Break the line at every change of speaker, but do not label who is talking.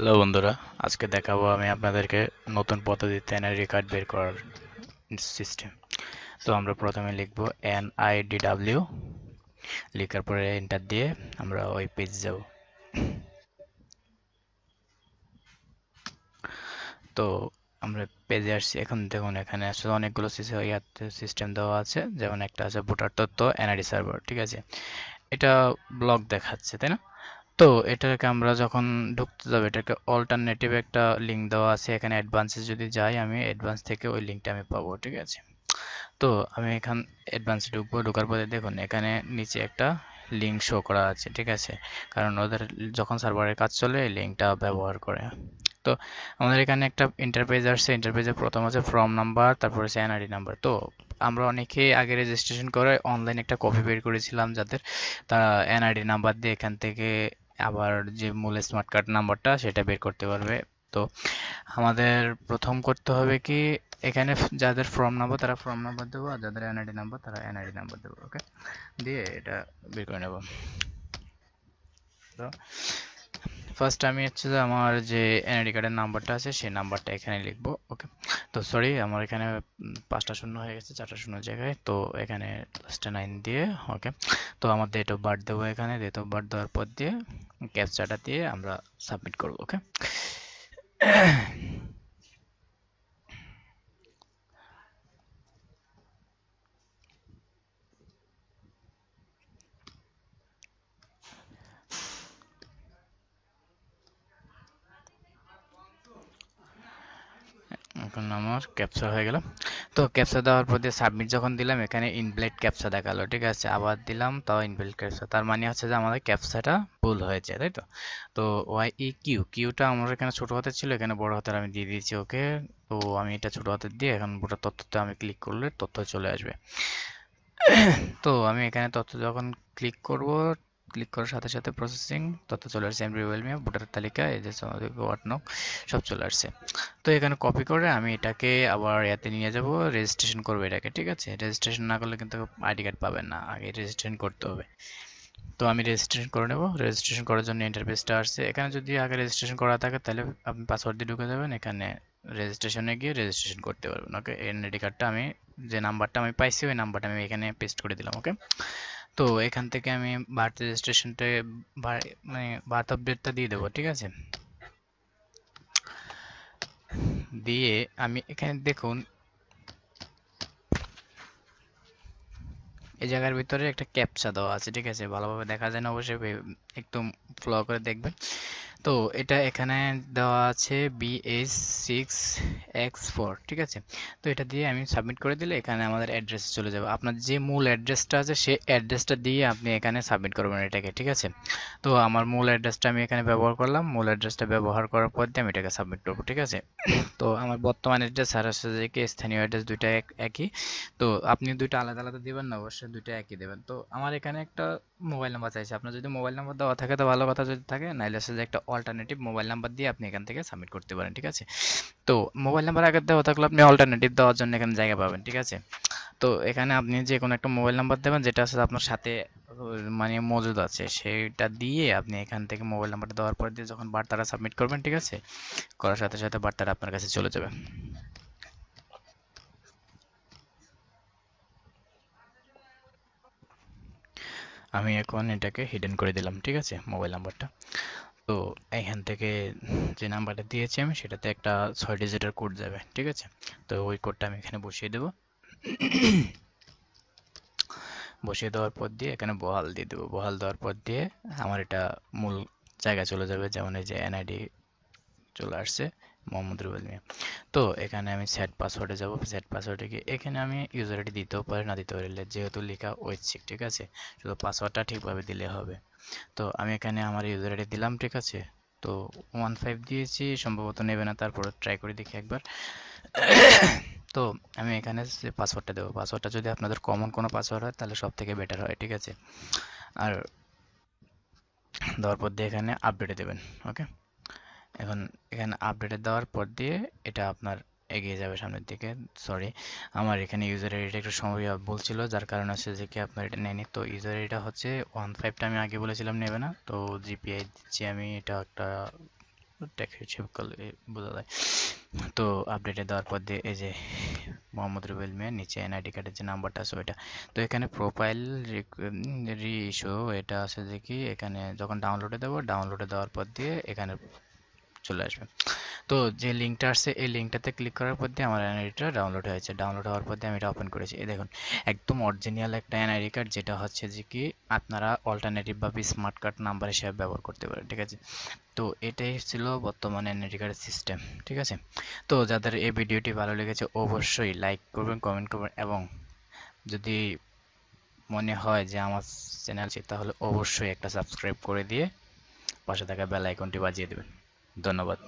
Hello বন্ধুরা, আজকে দেখাবো আমি আপনাদেরকে নতুন পদ্ধতিতে এনআইডি কার্ড বের করার সিস্টেম তো আমরা প্রথমে লিখব এন আই ডি ডাব্লিউ, লেখার পরে এন্টার দিয়ে আমরা ওই পেজ যাব। তো আমরা পেজে আসছি, এখন দেখুন এখানে আসলে অনেকগুলো সিস্টেম দেওয়া আছে, যেমন একটা আছে ভোটার তথ্য, এনআইডি সার্ভার ঠিক আছে? এটা ব্লক দেখাচ্ছে, তাই না? তো এটাকে আমরা যখন ঢুকতে যাব, এটাকে অল্টারনেটিভ একটা লিঙ্ক দেওয়া আছে, এখানে অ্যাডভান্সে যদি যাই, আমি অ্যাডভান্স থেকে ওই লিঙ্কটা আমি পাবো, ঠিক আছে? তো আমি এখান অ্যাডভান্সে ঢুকবো, ঢোকার পরে দেখুন, এখানে নিচে একটা লিঙ্ক শো করা আছে, ঠিক আছে? কারণ ওদের যখন সার্ভারের কাজ চলে, এই লিঙ্কটা ব্যবহার করে। তো আমাদের এখানে একটা ইন্টারপেজ আসছে ইন্টারপেজে প্রথম আছে ফর্ম নাম্বার তারপর হচ্ছে এনআরডি নাম্বার তো আমরা অনেকে আগে রেজিস্ট্রেশন করে অনলাইন একটা কপি বের করেছিলাম, যাদের তারা এনআইডি নাম্বার দিয়ে এখান থেকে আবার যে মূল স্মার্ট কার্ড নাম্বারটা সেটা বের করতে পারবে। তো আমাদের প্রথম করতে হবে কি, এখানে যাদের ফর্ম নাম্বার তারা ফর্ম নাম্বার দেবো, আর যাদের এনআইডি নাম্বার তারা এনআইডি নাম্বার দেবো ওকে দিয়ে এটা বের করে নেব। তো ফার্স্ট আমি হচ্ছে যে আমার যে এনআইডি কার্ডের নাম্বারটা আছে, সেই নাম্বারটা এখানে লিখব ওকে তো সরি আমার এখানে পাঁচটা শূন্য হয়ে গেছে, চারটা শূন্য জায়গায়, তো এখানে লাস্টে নাইন দিয়ে ওকে তো আমার ডেট অফ বার্থ দেবো এখানে ডেট অফ বার্থ দেওয়ার পর দিয়ে ক্যাপচাটা দিয়ে আমরা সাবমিট করব ওকে এখন আমার ক্যাপচা হয়ে গেল। তো ক্যাপচা দেওয়ার পর দিয়ে সাবমিট যখন দিলাম, এখানে ইনভ্যালিড ক্যাপচা দেখাল, ঠিক আছে? আবার দিলাম, তাও ইনভ্যালিড ক্যাপচা তার মানে হচ্ছে যে আমাদের ক্যাপচাটা ভুল হয়েছে, তাই তো? তো ওয়াই ই কিউ কিউটা আমার এখানে ছোট হাতের ছিল, এখানে বড় হাতের আমি দিয়ে দিয়েছি ওকে। তো আমি এটা ছোট হাতের দিয়ে এখন গোটা তথ্যতে আমি ক্লিক করলে তথ্য চলে আসবে। তো আমি এখানে তথ্য যখন ক্লিক করব ক্লিক করার সাথে সাথে প্রসেসিং তথ্য চলে আসছে এমরি ওয়েলমি ভোটার তালিকা, এই যে ওয়াটনক সব চলে আসছে। তো এখানে কপি করে আমি এটাকে আবার ইয়াতে নিয়ে যাব রেজিস্ট্রেশন করব এটাকে, ঠিক আছে? রেজিস্ট্রেশন না করলে কিন্তু আইডি কার্ড পাবেন না, আগে রেজিস্ট্রেশন করতে হবে। তো আমি রেজিস্ট্রেশন করে নেব রেজিস্ট্রেশন করার জন্য ইন্টারফেসটা আসছে। এখানে যদি আগে রেজিস্ট্রেশন করা থাকে, তাহলে আপনি পাসওয়ার্ড দিয়ে ঢুকে যাবেন, এখানে রেজিস্ট্রেশনে গিয়ে রেজিস্ট্রেশন করতে পারবেন ওকে এনআইডি কার্ডটা আমি, যে নাম্বারটা আমি পাইছি, ওই নাম্বারটা আমি এখানে পেস্ট করে দিলাম ওকে তো এখান থেকে আমি বার্থ রেজিস্ট্রেশনটা মানে বার্থ আপডেটটা দিয়ে দেবো, ঠিক আছে? দিয়ে আমি এখানে দেখুন, এই জায়গার ভিতরে একটা ক্যাপচা দেওয়া আছে, ঠিক আছে? ভালোভাবে দেখা যায় না, অবশ্যই একদম ফ্লো করে দেখবেন। তো এটা এখানে দেওয়া আছে বিএস সিক্স এক্স ফোর ঠিক আছে? তো এটা দিয়ে আমি সাবমিট করে দিলে এখানে আমাদের অ্যাড্রেস চলে যাবে। আপনার যে মূল অ্যাড্রেসটা আছে, সেই অ্যাড্রেসটা দিয়ে আপনি এখানে সাবমিট করবেন এটাকে, ঠিক আছে? তো আমার মূল অ্যাড্রেসটা আমি এখানে ব্যবহার করলাম। মূল অ্যাড্রেসটা ব্যবহার করার পর দিয়ে আমি এটাকে সাবমিট করব, ঠিক আছে? তো আমার বর্তমান অ্যাড্রেস আর হচ্ছে স্থানীয় অ্যাড্রেস দুইটা একই। তো আপনি দুইটা আলাদা আলাদা দেবেন না, অবশ্যই দুইটা একই দেবেন। তো আমার এখানে একটা মোবাইল নাম্বার চাইছে। আপনার যদি মোবাইল নাম্বার দেওয়া থাকে, তো ভালো কথা যদি থাকে, নাইলে যে একটা অল্টারনেটিভ মোবাইল নাম্বার দিয়ে আপনি এখান থেকে সাবমিট করতে পারেন, ঠিক আছে? তো মোবাইল নাম্বার আগে দেওয়া থাকলে আপনি অল্টারনেটিভ দেওয়ার জন্য এখানে জায়গা পাবেন, ঠিক আছে? তো এখানে আপনি যে কোনো একটা মোবাইল নাম্বার দেবেন, যেটা আছে আপনার সাথে মানে মজুদ আছে, সেটা দিয়ে আপনি এখান থেকে মোবাইল নাম্বারটা দেওয়ার পর দিয়ে যখন বার্তাটা সাবমিট করবেন, ঠিক আছে? করার সাথে সাথে বার্তাটা আপনার কাছে চলে যাবে। আমি এখন এটাকে হিডেন করে দিলাম, ঠিক আছে? মোবাইল নাম্বারটা তো এখান থেকে যে নাম্বারটা দিয়েছি আমি, সেটাতে একটা ছয় ডিজিটের কোড যাবে, ঠিক আছে? তো ওই কোডটা আমি এখানে বসিয়ে দেবো। বসিয়ে দেওয়ার পর দিয়ে এখানে বহাল দিয়ে দেবো। বহাল দেওয়ার পর দিয়ে আমার এটা মূল জায়গায় চলে যাবে, যেমন এই যে এনআইডি চলে আসছে। মোহাম্মদ রুবেল মিয়া। তো এখানে আমি সেট পাসওয়ার্ডে যাব। সেট পাসওয়ার্ডে গিয়ে এখানে আমি ইউজার আইডি দিতেও পারি, না দিতে পারি। যেহেতু লেখা ঐচ্ছিক, ঠিক আছে? শুধু পাসওয়ার্ডটা ঠিকভাবে দিলে হবে। তো আমি এখানে আমার ইউজার আইডি দিলাম, ঠিক আছে? তো ওয়ান ফাইভ দিয়েছি, সম্ভবত নেবে না তারপর ট্রাই করে দেখি একবার। তো আমি এখানে পাসওয়ার্ডটা দেবো। পাসওয়ার্ডটা যদি আপনাদের কমন কোনো পাসওয়ার্ড হয়, তাহলে সব থেকে বেটার হয়, ঠিক আছে? আর দেওয়ার পর দিয়ে এখানে আপডেটে দেবেন ওকে এখন এখানে আপডেটে দেওয়ার পর দিয়ে এটা আপনার এগিয়ে যাবে সামনের দিকে। সরি আমার এখানে ইউজার আইডিটা একটু সময় বলছিল, যার কারণে হচ্ছে যে কি আপনার এটা নেয়নি। তো ইউজার আইডিটা হচ্ছে ওয়ান ফাইভটা আমি আগে বলেছিলাম নেবে না, তো জিপিআই দিচ্ছি আমি, এটা একটা টেক হিসেব করলে বোঝা যায়। তো আপডেটে দেওয়ার পর দিয়ে এই যে মোহাম্মদ রুবেল মিয়া, নিচে এনআইডি কার্ডের যে নাম্বারটা আছে ওইটা। তো এখানে প্রোফাইল রি ইস্যু এটা আছে যে কি, এখানে যখন ডাউনলোডে দেবো ডাউনলোডে দেওয়ার পর দিয়ে এখানে চলে আসবে। তো যে লিঙ্কটা আসছে, এই লিঙ্কটাতে ক্লিক করার পর দিয়ে আমার এনআইডিটা ডাউনলোড হয়েছে ডাউনলোড হওয়ার পর দিয়ে আমি এটা ওপেন করেছি। এই দেখুন, একদম অরিজিনাল একটা এনআইডি কার্ড যেটা হচ্ছে যে কি, আপনারা অল্টারনেটিভ বা স্মার্ট কার্ড নাম্বার হিসেবে ব্যবহার করতে পারেন, ঠিক আছে? তো এটাই ছিল বর্তমানে এনআইডি কার্ডের সিস্টেম ঠিক আছে? তো যাদের এই ভিডিওটি ভালো লেগেছে, অবশ্যই লাইক করবেন কমেন্ট করবেন এবং যদি মনে হয় যে আমার চ্যানেল তাহলে অবশ্যই একটা সাবস্ক্রাইব করে দিয়ে পাশে থাকা বেল আইকনটি বাজিয়ে দেবেন। ধন্যবাদ।